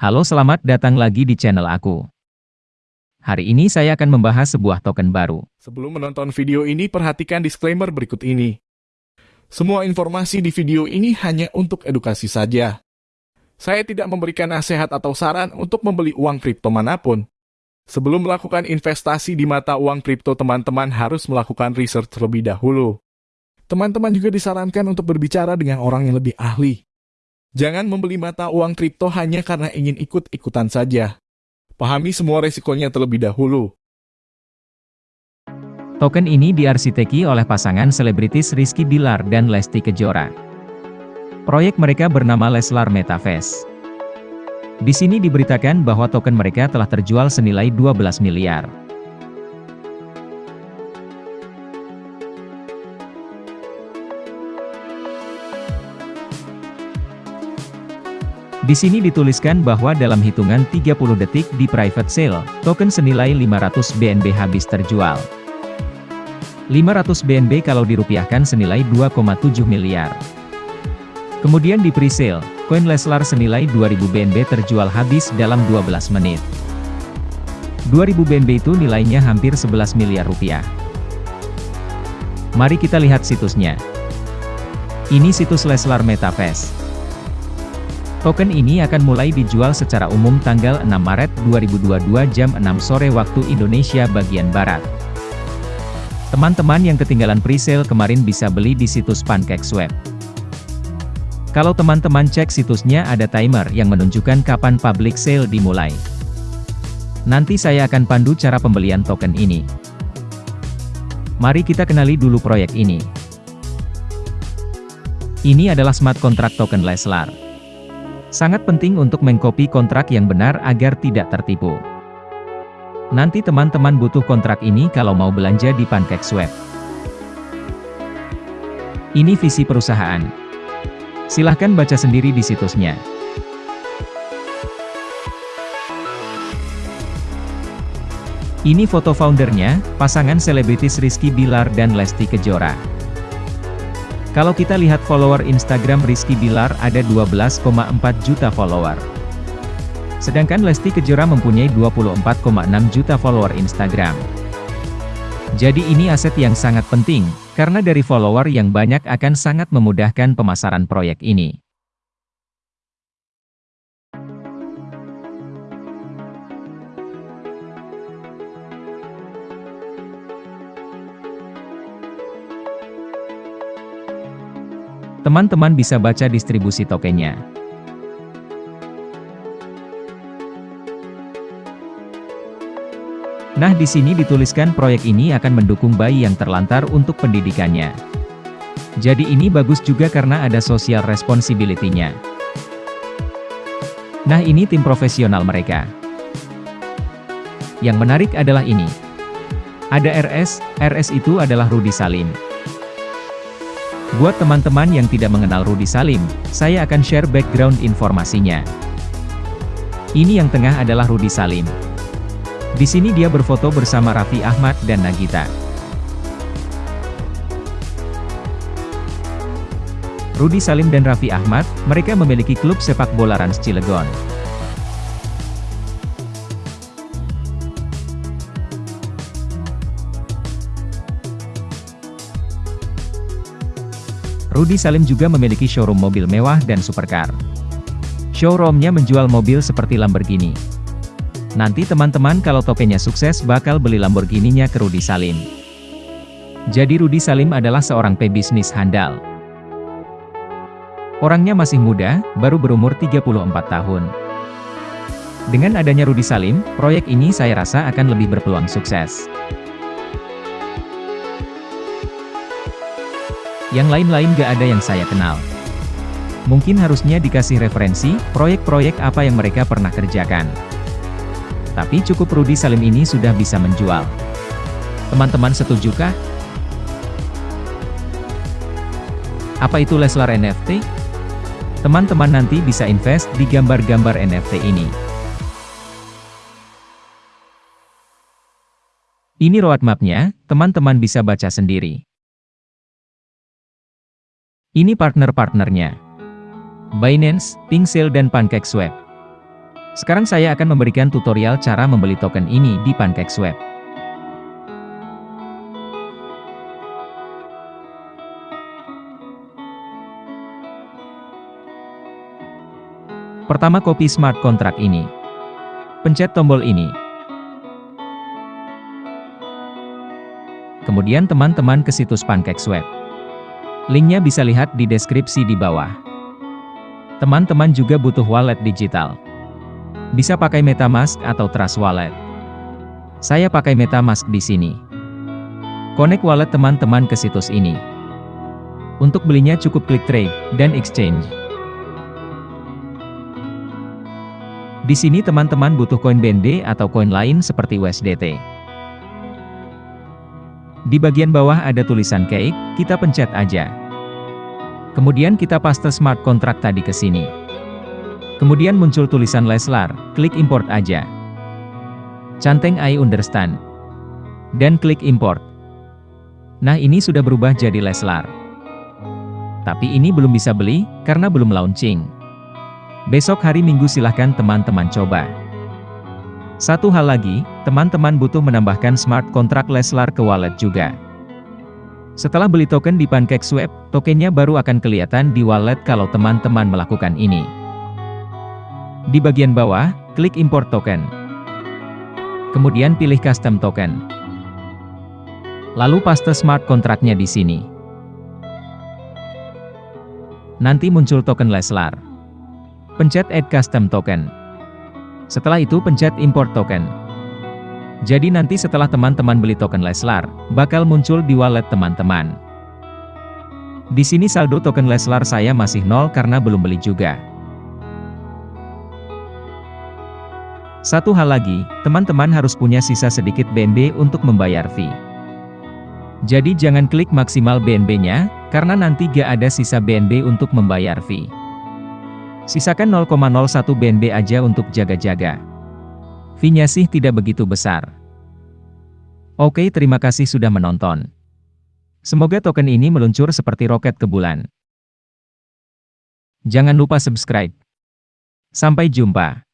Halo selamat datang lagi di channel aku. Hari ini saya akan membahas sebuah token baru. Sebelum menonton video ini, perhatikan disclaimer berikut ini. Semua informasi di video ini hanya untuk edukasi saja. Saya tidak memberikan nasihat atau saran untuk membeli uang kripto mana pun. Sebelum melakukan investasi di mata uang kripto, teman-teman harus melakukan research terlebih dahulu. Teman-teman juga disarankan untuk berbicara dengan orang yang lebih ahli. Jangan membeli mata uang kripto hanya karena ingin ikut-ikutan saja. Pahami semua resikonya terlebih dahulu. Token ini diarsiteki oleh pasangan selebritis Rizky Bilar dan Lesti Kejora. Proyek mereka bernama Leslar Metaverse. Di sini diberitakan bahwa token mereka telah terjual senilai 12 miliar. Di sini dituliskan bahwa dalam hitungan 30 detik di private sale, token senilai 500 BNB habis terjual. 500 BNB kalau dirupiahkan senilai 2,7 miliar. Kemudian di pre-sale, koin Leslar senilai 2000 BNB terjual habis dalam 12 menit. 2000 BNB itu nilainya hampir 11 miliar rupiah. Mari kita lihat situsnya. Ini situs Leslar Metaverse. Token ini akan mulai dijual secara umum tanggal 6 Maret 2022 jam 6 sore waktu Indonesia bagian Barat. Teman-teman yang ketinggalan presale kemarin bisa beli di situs PancakeSwap. Kalau teman-teman cek situsnya ada timer yang menunjukkan kapan public sale dimulai. Nanti saya akan pandu cara pembelian token ini. Mari kita kenali dulu proyek ini. Ini adalah smart contract token Leslar. Sangat penting untuk mengcopy kontrak yang benar agar tidak tertipu. Nanti teman-teman butuh kontrak ini kalau mau belanja di PancakeSwap. Ini visi perusahaan. Silahkan baca sendiri di situsnya. Ini foto foundernya, pasangan selebritis Rizky Bilar dan Lesti Kejora. Kalau kita lihat follower Instagram Rizky Bilar ada 12,4 juta follower. Sedangkan Lesti Kejora mempunyai 24,6 juta follower Instagram. Jadi ini aset yang sangat penting, karena dari follower yang banyak akan sangat memudahkan pemasaran proyek ini. Teman-teman bisa baca distribusi tokennya. Nah di sini dituliskan proyek ini akan mendukung bayi yang terlantar untuk pendidikannya. Jadi ini bagus juga karena ada social responsibility-nya. Nah ini tim profesional mereka. Yang menarik adalah ini. Ada RS, RS itu adalah Rudi Salim. Buat teman-teman yang tidak mengenal Rudi Salim, saya akan share background informasinya. Ini yang tengah adalah Rudi Salim. Di sini dia berfoto bersama Raffi Ahmad dan Nagita. Rudi Salim dan Raffi Ahmad, mereka memiliki klub sepak bola Rans Cilegon. Rudi Salim juga memiliki showroom mobil mewah dan supercar. Showroomnya menjual mobil seperti Lamborghini. Nanti teman-teman kalau tokennya sukses bakal beli Lamborghini-nya ke Rudi Salim. Jadi Rudi Salim adalah seorang pebisnis handal. Orangnya masih muda, baru berumur 34 tahun. Dengan adanya Rudi Salim, proyek ini saya rasa akan lebih berpeluang sukses. Yang lain-lain gak ada yang saya kenal. Mungkin harusnya dikasih referensi, proyek-proyek apa yang mereka pernah kerjakan. Tapi cukup Rudi Salim ini sudah bisa menjual. Teman-teman setujukah? Apa itu Leslar NFT? Teman-teman nanti bisa invest di gambar-gambar NFT ini. Ini roadmap-nya, teman-teman bisa baca sendiri. Ini partner-partnernya. Binance, Pingsale dan PancakeSwap. Sekarang saya akan memberikan tutorial cara membeli token ini di PancakeSwap. Pertama copy smart contract ini. Pencet tombol ini. Kemudian teman-teman ke situs PancakeSwap. Linknya bisa lihat di deskripsi di bawah. Teman-teman juga butuh wallet digital. Bisa pakai MetaMask atau Trust Wallet. Saya pakai MetaMask di sini. Connect wallet teman-teman ke situs ini. Untuk belinya cukup klik trade dan exchange. Di sini teman-teman butuh koin BNB atau koin lain seperti USDT. Di bagian bawah ada tulisan cake, kita pencet aja. Kemudian kita paste smart contract tadi ke sini. Kemudian muncul tulisan Leslar, klik import aja. Canteng I understand. Dan klik import. Nah ini sudah berubah jadi Leslar. Tapi ini belum bisa beli, karena belum launching. Besok hari Minggu silahkan teman-teman coba. Satu hal lagi, teman-teman butuh menambahkan smart contract Leslar ke wallet juga. Setelah beli token di PancakeSwap, tokennya baru akan kelihatan di wallet kalau teman-teman melakukan ini. Di bagian bawah, klik import token. Kemudian pilih custom token. Lalu paste smart kontraknya di sini. Nanti muncul token Leslar. Pencet Add Custom Token. Setelah itu pencet Import Token. Jadi nanti setelah teman-teman beli token Leslar, bakal muncul di wallet teman-teman. Di sini saldo token Leslar saya masih nol karena belum beli juga. Satu hal lagi, teman-teman harus punya sisa sedikit BNB untuk membayar fee. Jadi jangan klik maksimal BNB-nya, karena nanti gak ada sisa BNB untuk membayar fee. Sisakan 0,01 BNB aja untuk jaga-jaga. Fee-nya sih tidak begitu besar. Oke terima kasih sudah menonton. Semoga token ini meluncur seperti roket ke bulan. Jangan lupa subscribe. Sampai jumpa.